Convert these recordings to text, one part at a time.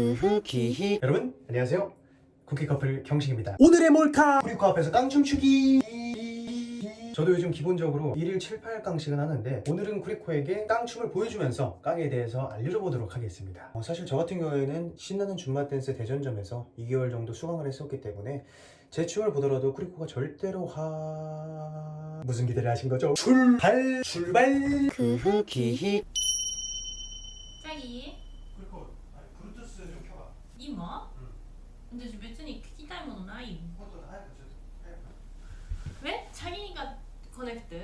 후후기히. 여러분 안녕하세요. 쿠키 커플 경식입니다. 오늘의 몰카! 쿠리코 앞에서 깡춤 추기! 저도 요즘 기본적으로 1일 7, 8깡씩은 하는데 오늘은 쿠리코에게 깡춤을 보여주면서 깡에 대해서 알려줘 보도록 하겠습니다. 어, 사실 저 같은 경우에는 신나는 줌마 댄스 대전점에서 2개월 정도 수강을 했었기 때문에 제 춤을 보더라도 쿠리코가 절대로 하... 무슨 기대를 하신 거죠? 출발! 출발! 후후기히. チャ今、うん、私別に聞きたいものない？よえ？チャリーがコネクト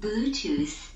？Bluetooth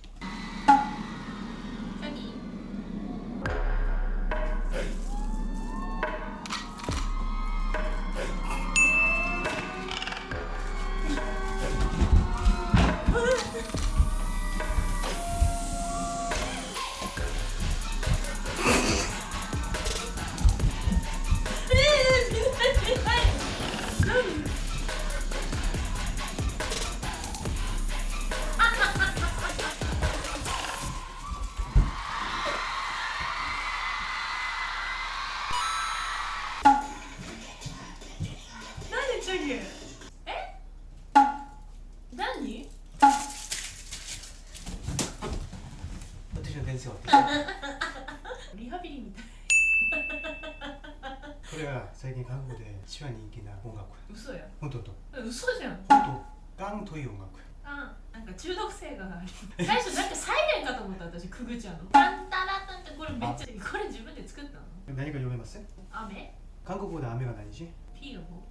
先生はリハビリみたい。これは最近韓国で一番人気な音楽。嘘や。本当と。嘘じゃん。本当ガンという音楽。あなんか中毒性がある。最初なんかサイレンかと思った私くぐちゃんの。ンタラタンってこれめっちゃこれ自分で作ったの？何か読めます？雨？韓国語で雨は何し？ピーの方。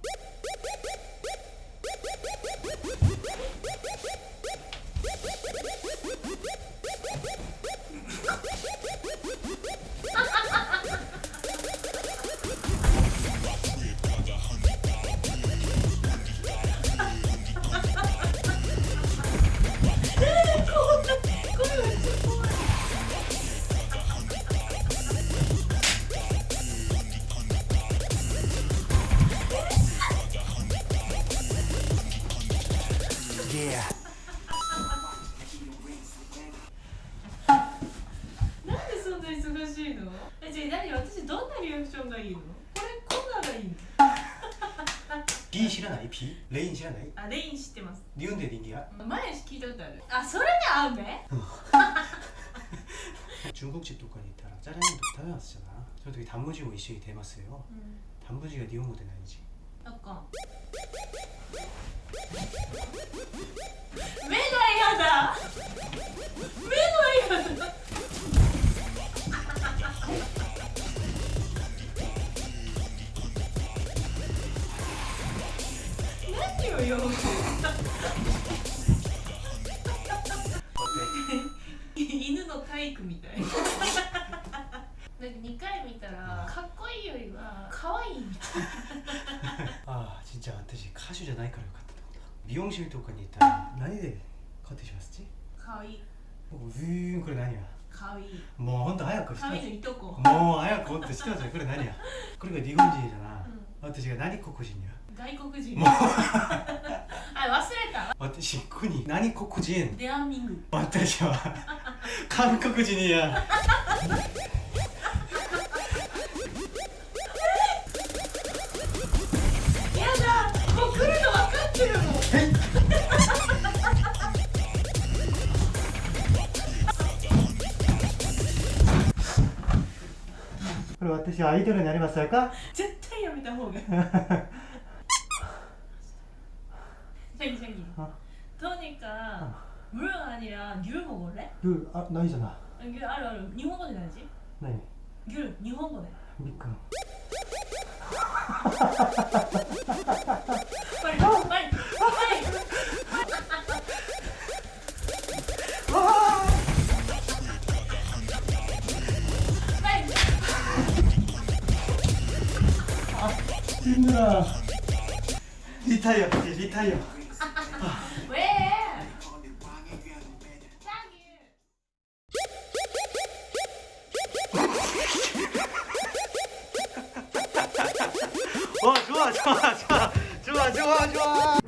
なんでそんな忙しいのえじゃあ何私どんなリアクションがいいのこれこんながいいの B 知らない B? レイン知らないあレイン知ってます日本で人気や前聞いたことあるあそれで雨中国집とかに行ったら짜장면と食べますじゃなその時단무지も一緒に出ますようん단무지が日本語で何しなんか 何をよ犬の体育みたい。なんか2回見たらかっこいいよりは可愛いみたいああ진짜私歌手じゃないからよかったと思った美容室とかに行ったら何でカットします？ち可愛い。ウィーンこれ何や？可愛い。もうほんと早く。して可愛いのいとこもう早く。ほんとしてく。ださいこれ何やこれが日本人じゃな、うん私が何黒人や？外国人。もう。あ忘れた。私国。何黒人デアミング。私は。韓国人やや私アイドルになりましたか絶対やめた方がいいシャギシャギあ 토니까 물 아니라 귤 먹을래? 그 아, 나이잖아 귤 알아 알아 일본어 で 나지? 네 귤 일본어 で 미끄럼 힘들어. 리타이어 예, 리타이어. 왜? 어 좋아 좋아 좋아. 좋아 좋아 좋아.